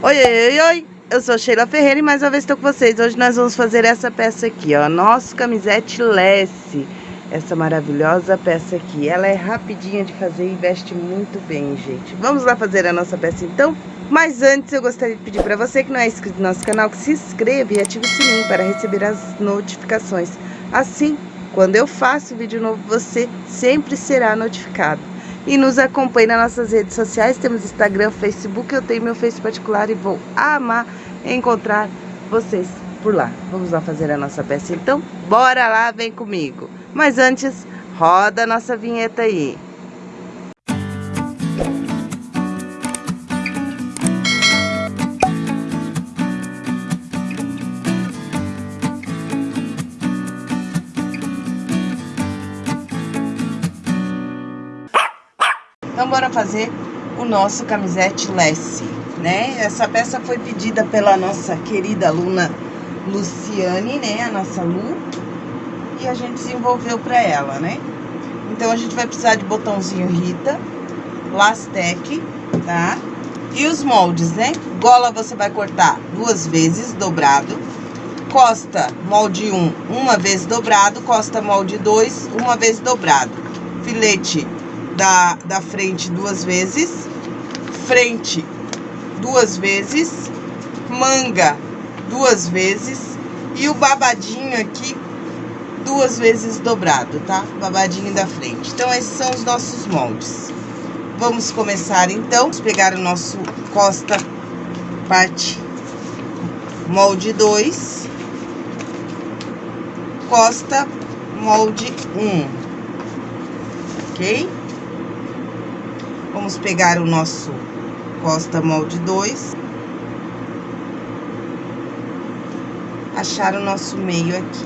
Oi, oi, oi, eu sou Sheila Ferreira e mais uma vez estou com vocês. Hoje nós vamos fazer essa peça aqui, ó, nosso camisete Lesse. Essa maravilhosa peça aqui, ela é rapidinha de fazer e veste muito bem, gente. Vamos lá fazer a nossa peça então? Mas antes eu gostaria de pedir para você que não é inscrito no nosso canal, que se inscreva e ative o sininho para receber as notificações. Assim, quando eu faço vídeo novo, você sempre será notificado e nos acompanhe nas nossas redes sociais. Temos Instagram, Facebook, eu tenho meu Face particular e vou amar encontrar vocês por lá. Vamos lá fazer a nossa peça então? Bora lá, vem comigo. Mas antes, roda a nossa vinheta aí. Então, bora fazer o nosso camisete Lesse, né? Essa peça foi pedida pela nossa querida aluna Luciane, né? A nossa Lu. E a gente desenvolveu pra ela, né? Então, a gente vai precisar de botãozinho Rita, Lastec, tá? E os moldes, né? Gola você vai cortar duas vezes, dobrado. Costa, molde 1, um, uma vez dobrado. Costa, molde 2, uma vez dobrado. Filete da, da frente duas vezes, frente duas vezes, manga duas vezes e o babadinho aqui duas vezes dobrado, tá? Babadinho da frente. Então, esses são os nossos moldes. Vamos começar, então. Vamos pegar o nosso costa parte molde 2, costa molde 1, um, ok? Vamos pegar o nosso costa molde 2. Achar o nosso meio aqui.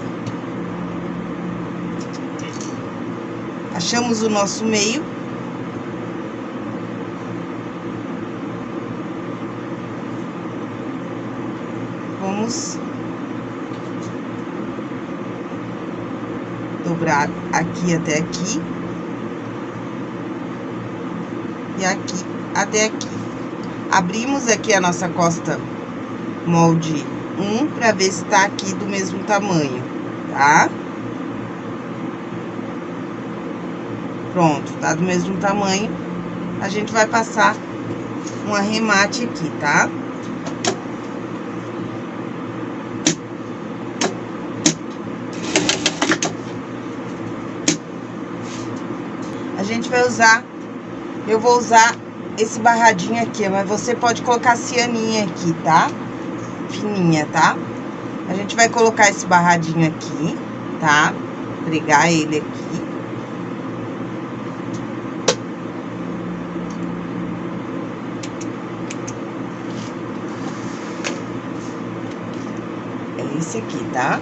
Achamos o nosso meio. Vamos dobrar aqui até aqui aqui até aqui. Abrimos aqui a nossa costa molde 1 para ver se tá aqui do mesmo tamanho, tá? Pronto, tá do mesmo tamanho. A gente vai passar um arremate aqui, tá? A gente vai usar eu vou usar esse barradinho aqui, mas você pode colocar cianinha aqui, tá? Fininha, tá? A gente vai colocar esse barradinho aqui, tá? Pregar ele aqui. É esse aqui, tá?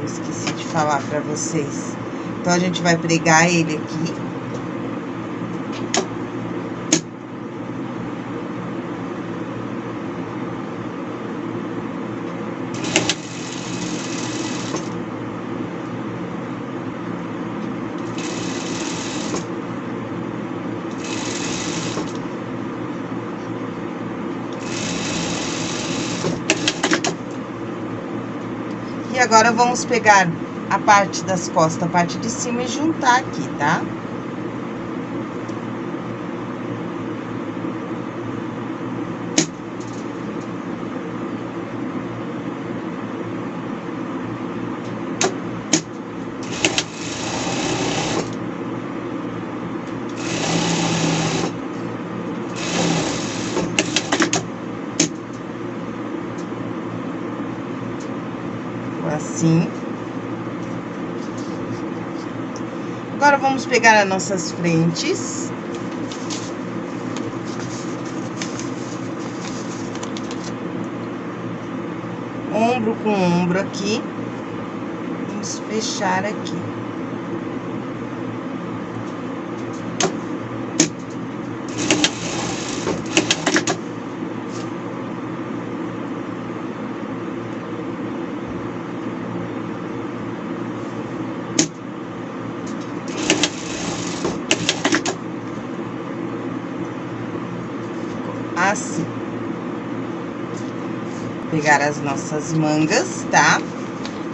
Eu esqueci de falar pra vocês. Então, a gente vai pregar ele aqui. E agora, vamos pegar a parte das costas, a parte de cima e juntar aqui, tá? assim. Agora, vamos pegar as nossas frentes. Ombro com ombro aqui. Vamos fechar aqui. assim. Pegar as nossas mangas, tá?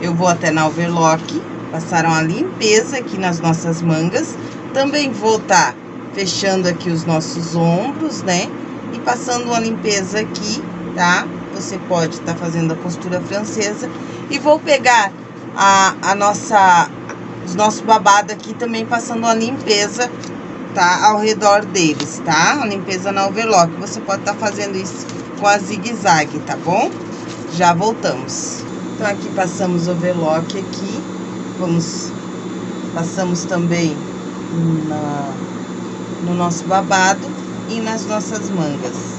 Eu vou até na overlock, passaram a limpeza aqui nas nossas mangas. Também vou tá fechando aqui os nossos ombros, né? E passando uma limpeza aqui, tá? Você pode estar tá fazendo a costura francesa. E vou pegar a, a nossa, os nossos babados aqui também passando uma limpeza, tá? Ao redor deles, tá? A limpeza na overlock. Você pode estar tá fazendo isso com a zigue-zague, tá bom? Já voltamos. Então, aqui passamos o overlock aqui. Vamos... Passamos também na, no nosso babado e nas nossas mangas.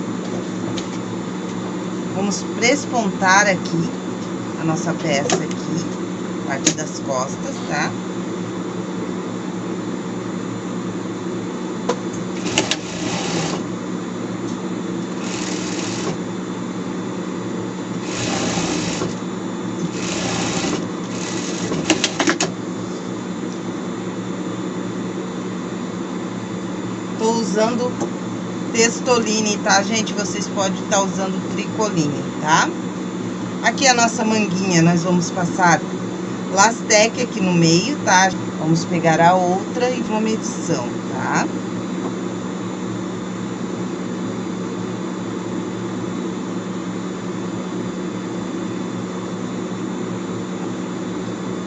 Vamos prespontar aqui a nossa peça aqui, parte das costas, tá? Tô usando textoline, tá, gente? Vocês podem estar tá usando tricoline, tá? Aqui a nossa manguinha, nós vamos passar lastec aqui no meio, tá? Vamos pegar a outra e uma medição, tá?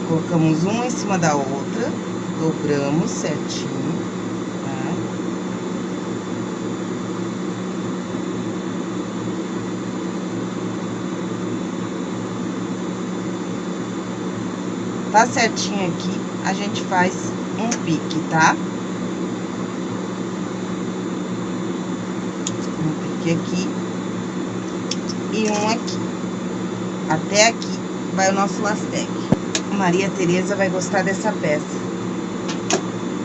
Colocamos uma em cima da outra, dobramos certinho. Tá certinho aqui, a gente faz um pique, tá? Um pique aqui e um aqui. Até aqui vai o nosso lastec. Maria Tereza vai gostar dessa peça.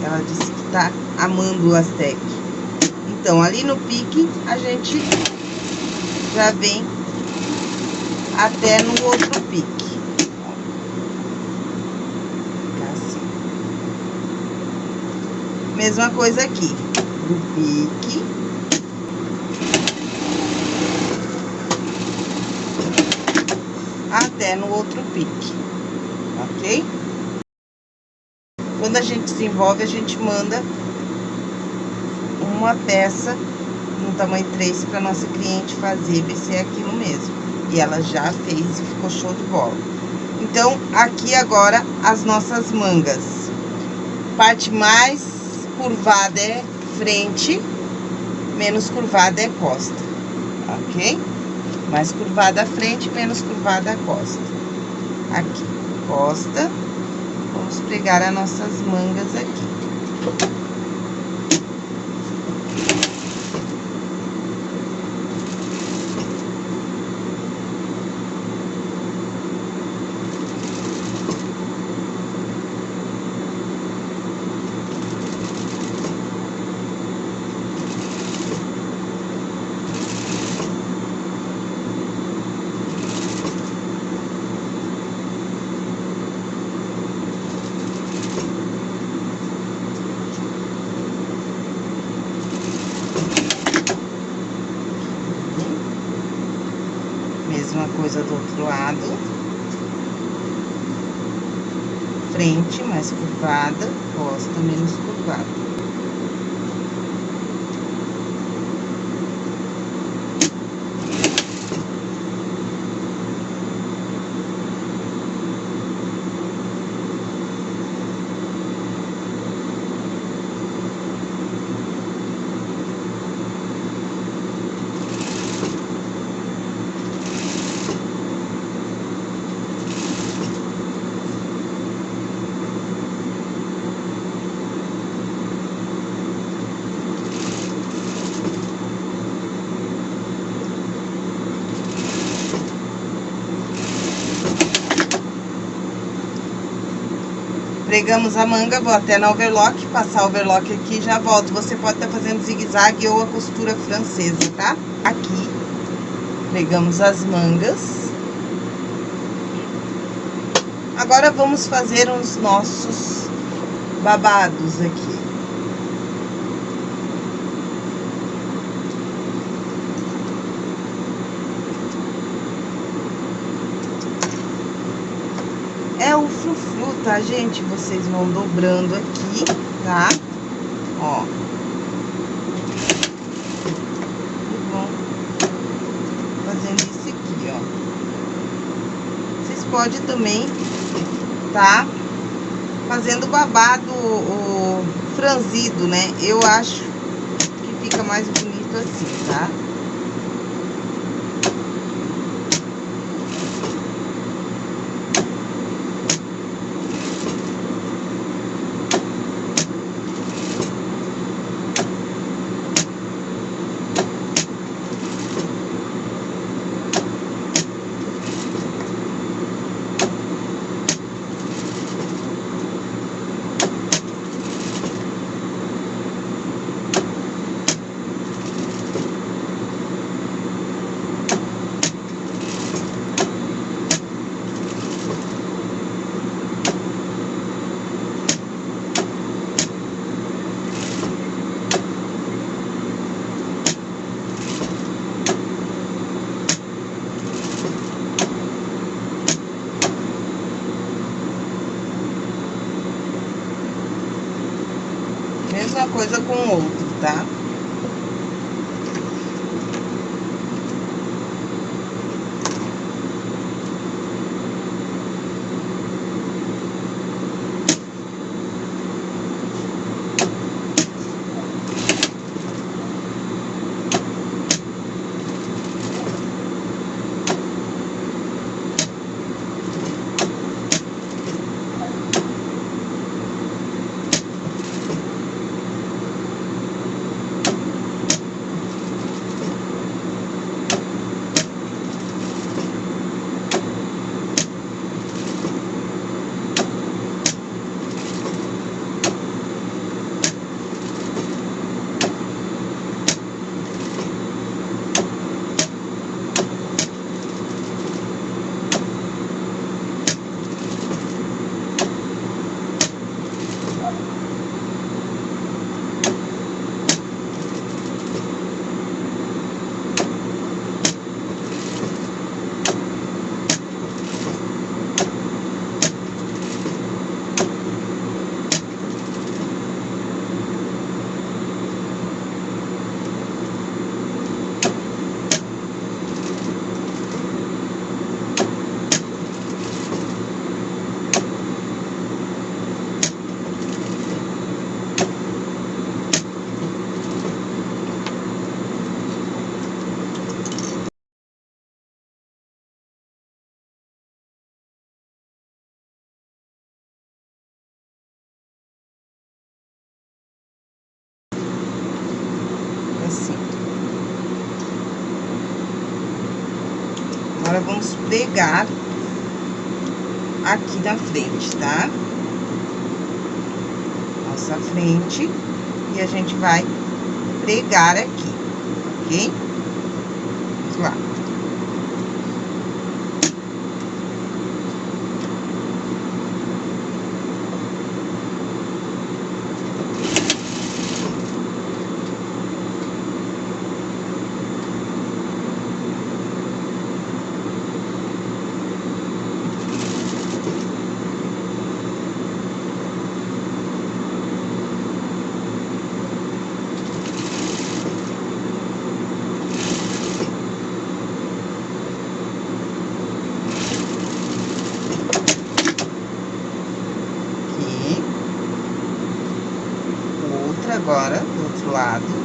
Ela disse que tá amando o lastec. Então, ali no pique, a gente já vem até no outro pique. Mesma coisa aqui, do pique. Até no outro pique, ok? Quando a gente desenvolve, a gente manda uma peça no tamanho 3 para nossa cliente fazer, ver se é aquilo mesmo. E ela já fez e ficou show de bola. Então, aqui agora as nossas mangas. Parte mais curvada é frente, menos curvada é costa, ok? Mais curvada a frente, menos curvada a costa. Aqui, costa. Vamos pregar as nossas mangas aqui. mesma coisa do outro lado. Frente mais curvada, costa menos curvada. Pregamos a manga, vou até na overlock, passar o overlock aqui e já volto. Você pode estar tá fazendo zigue-zague ou a costura francesa, tá? Aqui, pregamos as mangas. Agora, vamos fazer os nossos babados aqui. é o frufru, tá, gente? Vocês vão dobrando aqui, tá? Ó. E vão fazendo isso aqui, ó. Vocês podem também, tá? Fazendo babado o franzido, né? Eu acho que fica mais bonito assim, tá? Agora, vamos pregar aqui na frente, tá? Nossa frente. E a gente vai pregar aqui, ok? Vamos lá. agora do outro lado.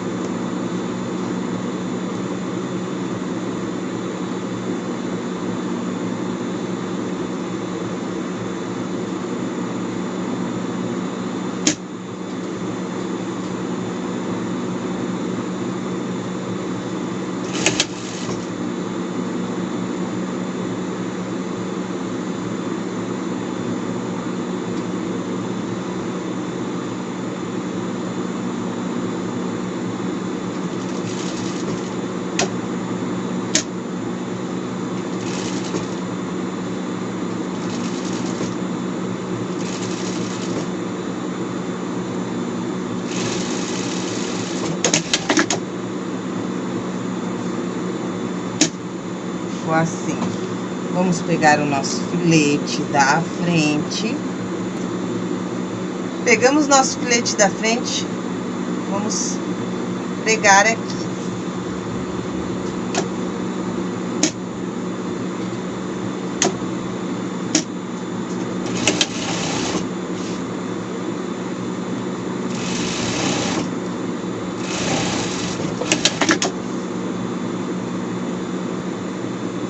assim. Vamos pegar o nosso filete da frente. Pegamos nosso filete da frente, vamos pregar aqui.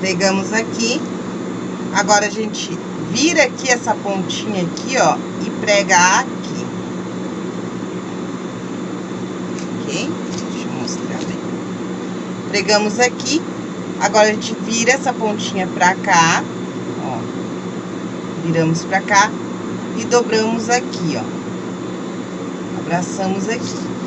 Pegamos aqui. Agora, a gente vira aqui essa pontinha aqui, ó, e prega aqui. Ok? Deixa eu mostrar bem. Pregamos aqui. Agora, a gente vira essa pontinha pra cá, ó. Viramos pra cá e dobramos aqui, ó. Abraçamos aqui.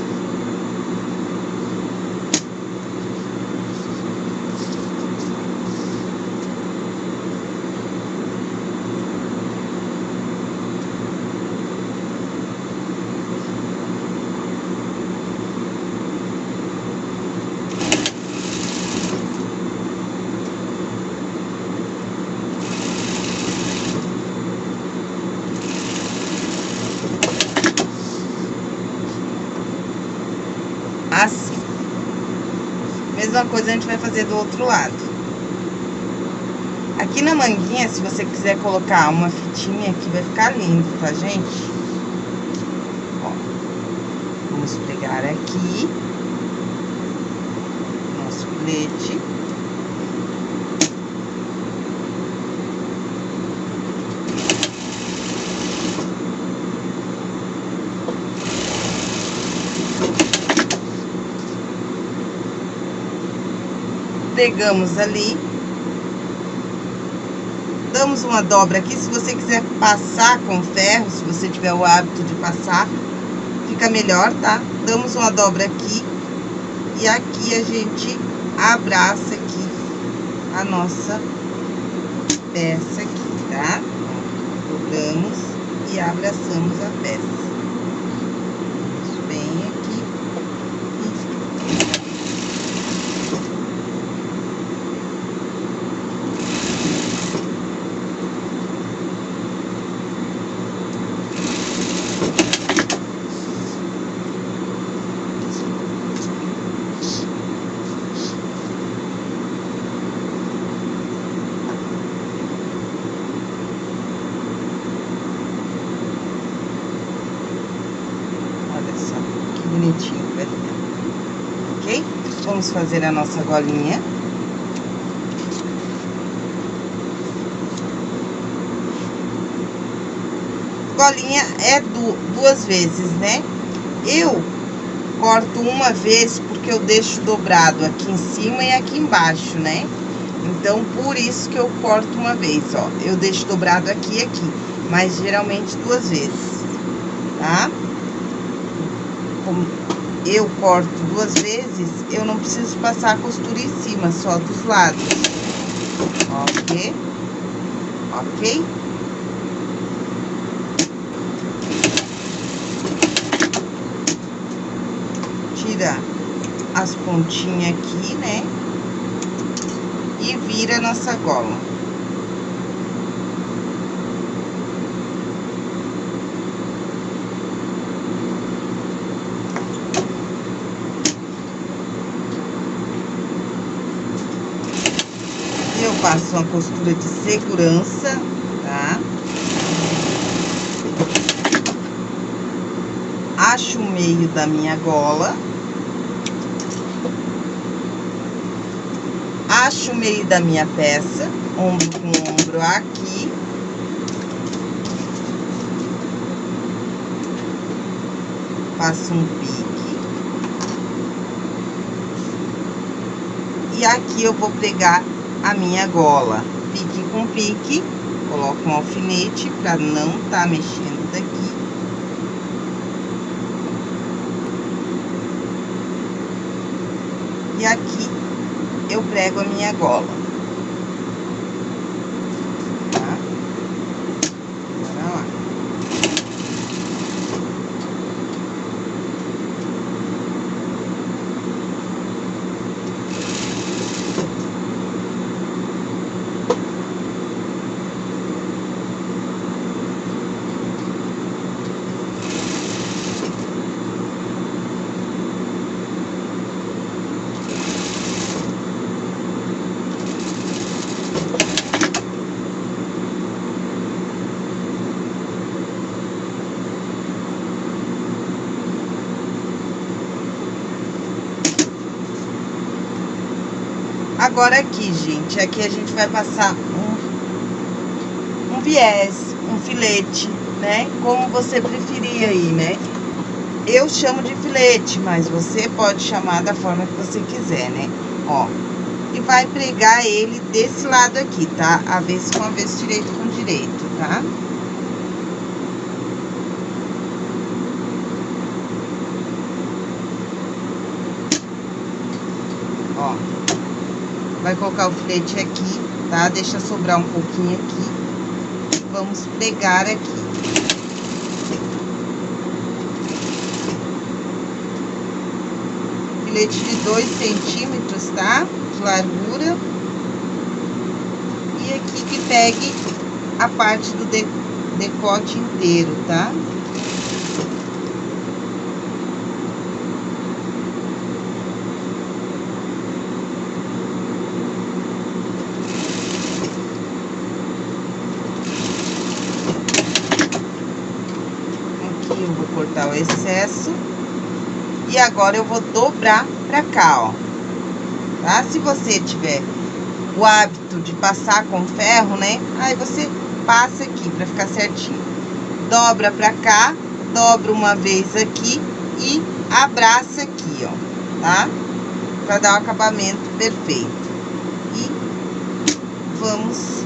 Coisa a gente vai fazer do outro lado. Aqui na manguinha, se você quiser colocar uma fitinha aqui, vai ficar lindo, tá, gente? Ó, vamos pegar aqui nosso filete. Pegamos ali. Damos uma dobra aqui, se você quiser passar com ferro, se você tiver o hábito de passar, fica melhor, tá? Damos uma dobra aqui e aqui a gente abraça aqui a nossa peça aqui, tá? Dobramos e abraçamos a peça. bonitinho vai ficar. Ok? Vamos fazer a nossa golinha. Golinha é du duas vezes, né? Eu corto uma vez porque eu deixo dobrado aqui em cima e aqui embaixo, né? Então, por isso que eu corto uma vez, ó. Eu deixo dobrado aqui e aqui, mas geralmente duas vezes, tá? como eu corto duas vezes, eu não preciso passar a costura em cima, só dos lados. Ok? Ok? Tira as pontinhas aqui, né? E vira a nossa gola. Faço uma costura de segurança, tá? Acho o meio da minha gola. Acho o meio da minha peça, ombro com ombro aqui. Faço um pique. E aqui eu vou pregar a minha gola. Pique com pique, coloco um alfinete para não tá mexendo daqui. E aqui eu prego a minha gola. Agora aqui, gente, aqui a gente vai passar um, um viés, um filete, né? Como você preferir aí, né? Eu chamo de filete, mas você pode chamar da forma que você quiser, né? Ó, e vai pregar ele desse lado aqui, tá? Avesso com avesso, direito com direito, tá? Vai colocar o filete aqui, tá? Deixa sobrar um pouquinho aqui. Vamos pregar aqui. Filete de dois centímetros, tá? largura. E aqui que pegue a parte do de, decote inteiro, tá? Aqui eu vou cortar o excesso. E agora eu vou dobrar pra cá, ó tá? Se você tiver o hábito de passar com ferro, né? Aí você passa aqui pra ficar certinho. Dobra pra cá, dobra uma vez aqui e abraça aqui, ó, tá? Pra dar o um acabamento perfeito. E vamos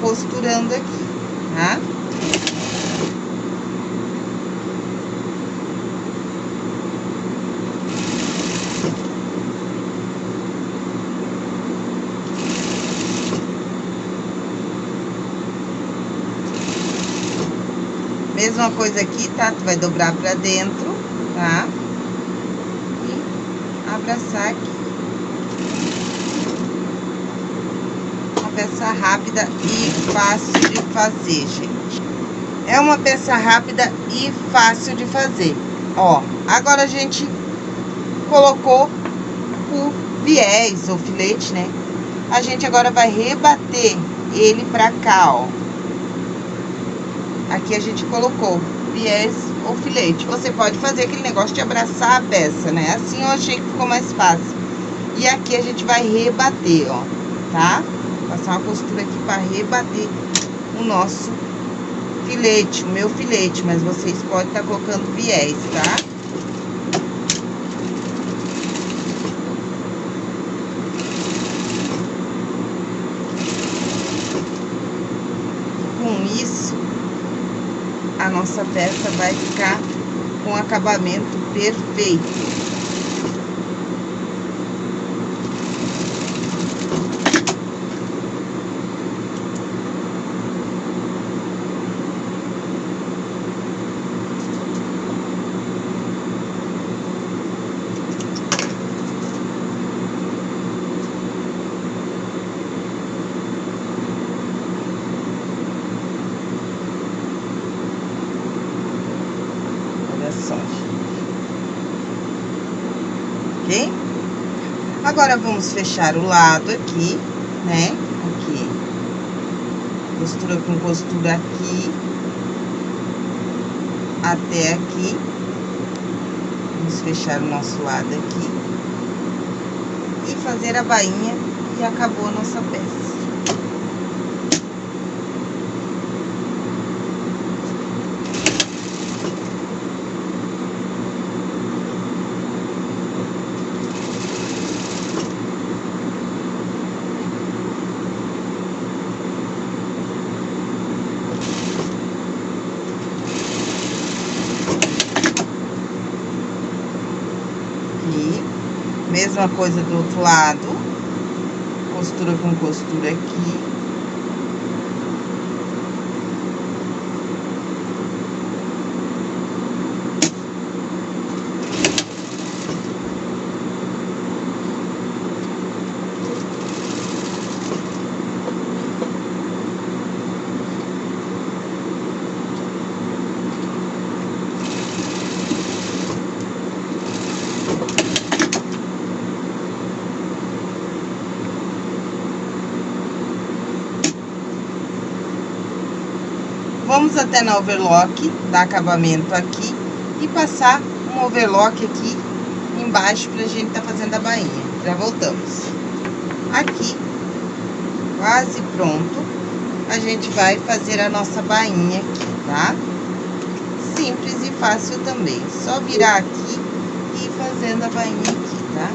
costurando aqui, tá? Mesma coisa aqui, tá? Tu vai dobrar pra dentro, tá? E abraçar aqui. Uma peça rápida e fácil de fazer, gente. É uma peça rápida e fácil de fazer. Ó, agora a gente colocou o viés ou filete, né? A gente agora vai rebater ele pra cá, ó. Aqui a gente colocou viés ou filete. Você pode fazer aquele negócio de abraçar a peça, né? Assim eu achei que ficou mais fácil. E aqui a gente vai rebater, ó, tá? Passar uma costura aqui para rebater o nosso filete, o meu filete, mas vocês podem estar tá colocando viés, tá? Com isso, a nossa peça vai ficar com acabamento perfeito. Ok? Agora, vamos fechar o lado aqui, né? Aqui. Costura com costura aqui. Até aqui. Vamos fechar o nosso lado aqui. E fazer a bainha e acabou a nossa peça. Mesma coisa do outro lado. Costura com costura aqui. Vamos até na overlock, dar acabamento aqui e passar um overlock aqui embaixo pra gente tá fazendo a bainha. Já voltamos. aqui, quase pronto, a gente vai fazer a nossa bainha aqui, tá? Simples e fácil também. Só virar aqui e ir fazendo a bainha aqui, tá?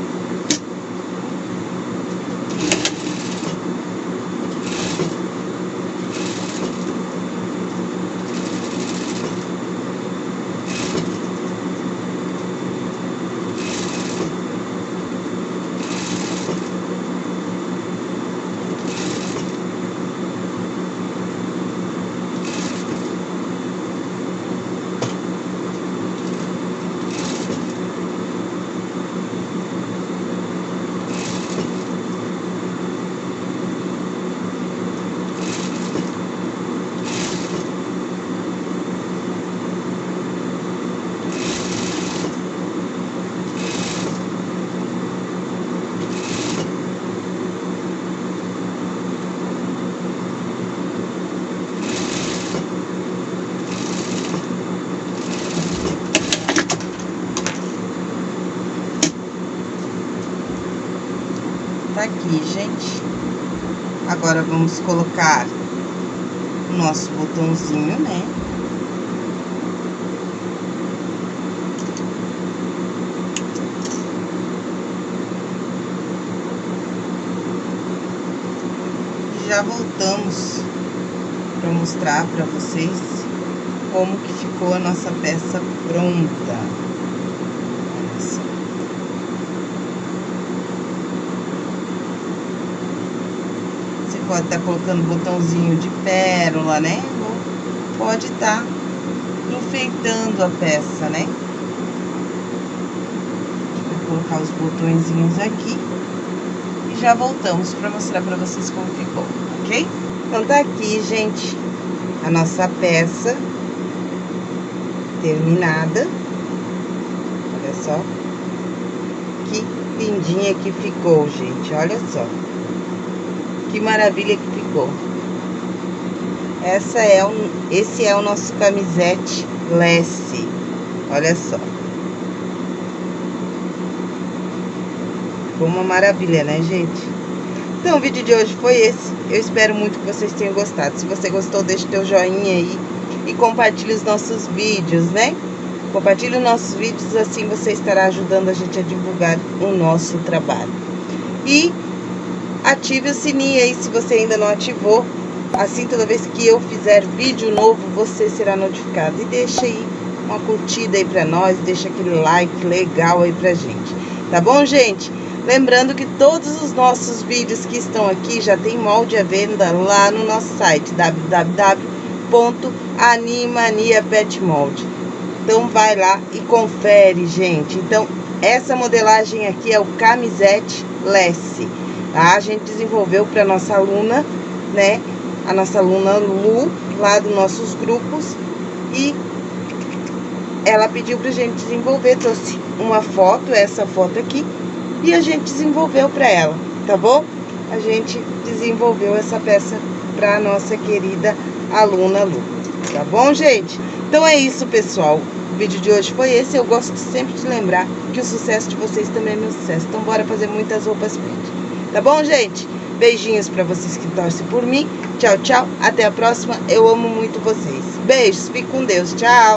Tá aqui, gente. Agora, vamos colocar o nosso botãozinho, né? Já voltamos para mostrar para vocês como que ficou a nossa peça pronta. Pode estar tá colocando botãozinho de pérola, né? Pode estar tá enfeitando a peça, né? Vou colocar os botõezinhos aqui. E já voltamos para mostrar para vocês como ficou, ok? Então, tá aqui, gente, a nossa peça terminada. Olha só. Que lindinha que ficou, gente. Olha só. Que maravilha que ficou. Essa é um, esse é o nosso camisete Lesse. Olha só. Ficou uma maravilha, né, gente? Então, o vídeo de hoje foi esse. Eu espero muito que vocês tenham gostado. Se você gostou, deixe teu joinha aí e compartilhe os nossos vídeos, né? Compartilhe os nossos vídeos, assim você estará ajudando a gente a divulgar o nosso trabalho. E ative o sininho aí se você ainda não ativou. Assim, toda vez que eu fizer vídeo novo, você será notificado. E deixa aí uma curtida aí pra nós, deixa aquele like legal aí pra gente. Tá bom, gente? Lembrando que todos os nossos vídeos que estão aqui já tem molde à venda lá no nosso site, www.animaniapetmold. Então, vai lá e confere, gente. Então, essa modelagem aqui é o camisete Lesse tá? A gente desenvolveu para nossa aluna, né? A nossa aluna Lu, lá dos nossos grupos. E ela pediu pra gente desenvolver, trouxe uma foto, essa foto aqui, e a gente desenvolveu para ela, tá bom? A gente desenvolveu essa peça pra nossa querida aluna Lu, tá bom, gente? Então é isso, pessoal. O vídeo de hoje foi esse. Eu gosto sempre de lembrar que o sucesso de vocês também é meu sucesso. Então, bora fazer muitas roupas pretas. Tá bom, gente? Beijinhos pra vocês que torcem por mim. Tchau, tchau. Até a próxima. Eu amo muito vocês. Beijos. Fique com Deus. Tchau.